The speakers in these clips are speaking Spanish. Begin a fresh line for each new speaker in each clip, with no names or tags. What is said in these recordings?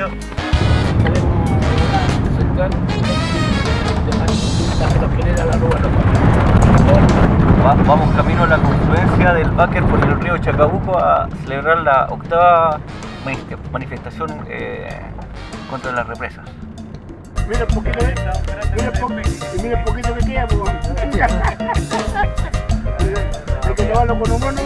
Yo. Va- vamos camino a la confluencia del Báquer por el río Chacabuco a celebrar la octava manif- manifestación eh, contra las represas.
Mira el poquito, mira el poquito, y mira el poquito que queda, pues. Hay que llevarlo con humor, no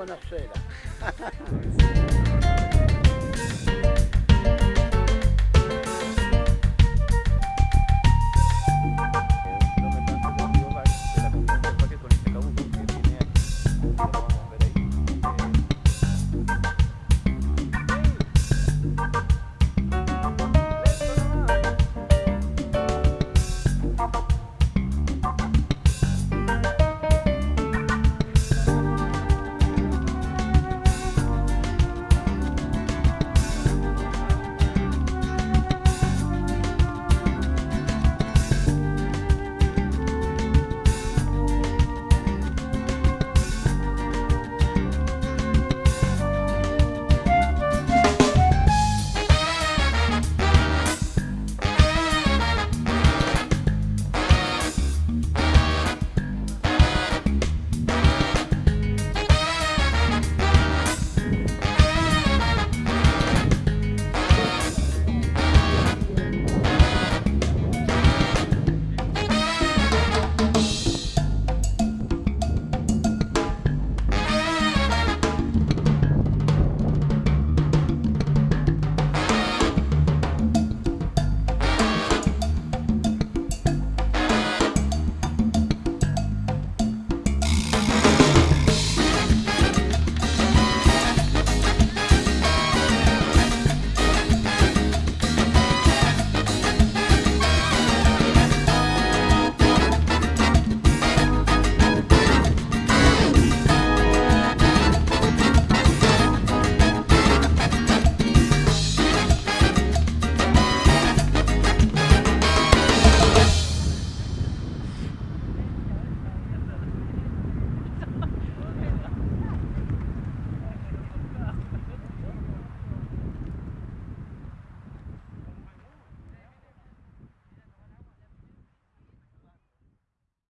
buona sera.